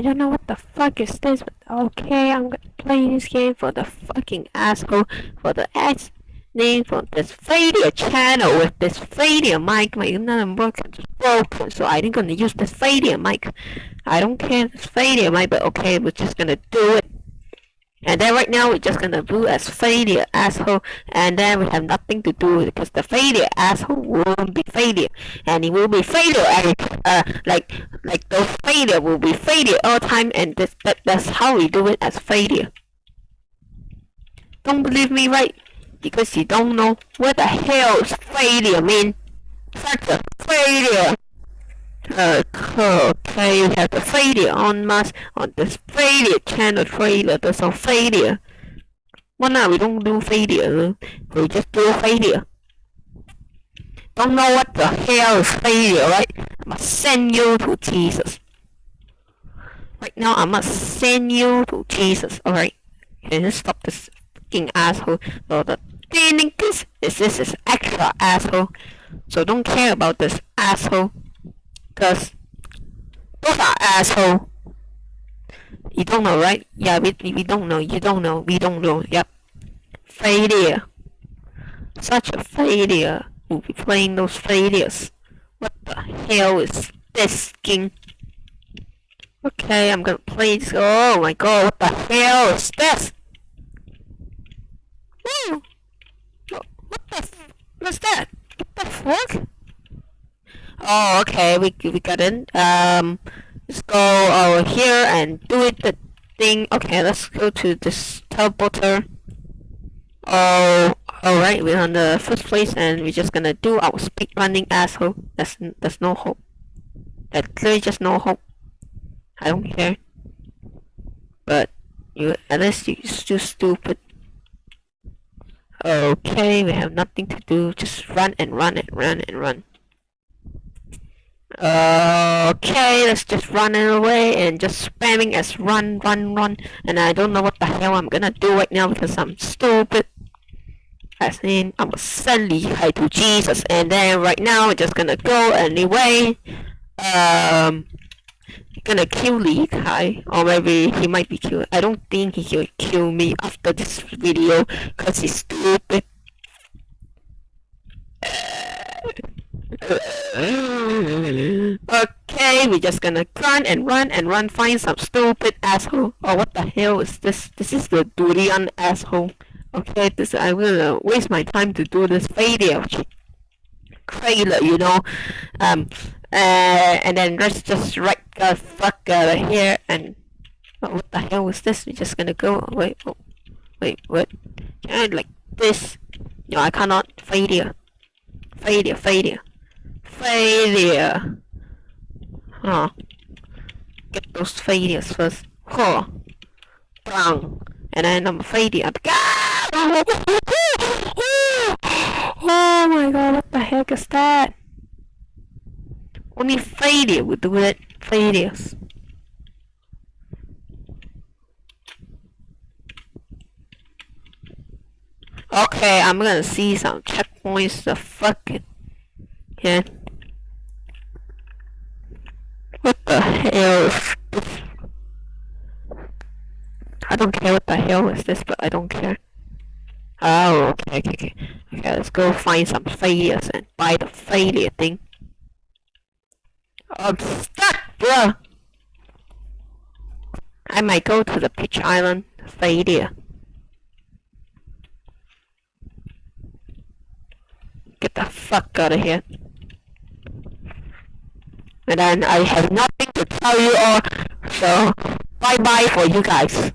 don't know what the fuck is this, but okay, I'm gonna play this game for the fucking asshole, for the ass name for this failure channel with this failure mic. My internet broken, broken, so I'm gonna use this failure mic. I don't care this failure mic, but okay, we're just gonna do it. And then right now we're just gonna do as failure asshole and then we have nothing to do because the failure asshole won't be failure and it will be failure and uh like like the failure will be failure all time and this that, that's how we do it as failure. Don't believe me right? Because you don't know what the hell failure mean. Such a failure. Uh, okay, we have the failure on mass on this failure channel trailer. There's a failure. Well, now we don't do failure. We just do failure. Don't know what the hell is failure, right? I must send you to Jesus. Right now, I must send you to Jesus. Alright. Can you stop this fucking asshole? So the thing is, this is extra asshole. So don't care about this asshole. Cause those are asshole. You don't know, right? Yeah, we, we don't know. You don't know. We don't know. Yep. Failure. Such a failure. We'll be playing those failures. What the hell is this skin? Okay, I'm gonna play this. Oh my god, what the hell is this? What the What's that? What the fuck? Oh, okay, we, we got it. Um, let's go over here and do it the thing. Okay, let's go to this teleporter. Oh, alright, we're on the first place and we're just gonna do our speed running asshole. There's, there's no hope. There's clearly just no hope. I don't care. But, you, at least you're still stupid. Okay, we have nothing to do. Just run and run and run and run. Uh, okay, let's just run away and just spamming as run, run, run. And I don't know what the hell I'm gonna do right now because I'm stupid. As in, I'm gonna send Li Kai to Jesus. And then right now, we're just gonna go anyway. Um, gonna kill Li Kai. Or maybe he might be killed. I don't think he will kill me after this video because he's stupid. okay, we're just gonna run and run and run, find some stupid asshole. Oh, what the hell is this? This is the durian asshole. Okay, this I'm gonna waste my time to do this video trailer, you know. Um, uh, and then let's just right the fuck out of here and oh, what the hell is this? We're just gonna go. Wait, oh, wait, what? Can I like this? No, I cannot. Failure. Failure. Failure. Failure. Huh. Get those failures first. Huh. Bang. And then I'm a failure. Oh my god, what the heck is that? Only failure would do it. Failures. Okay, I'm gonna see some checkpoints. The fuck it. Yeah. What the hell is this? I don't care what the hell is this, but I don't care. Oh, okay, okay, okay. Okay, let's go find some failures and buy the failure thing. I'm stuck, bro! I might go to the Peach Island failure. Get the fuck out of here. And then I have nothing tell you all, so bye bye for you guys.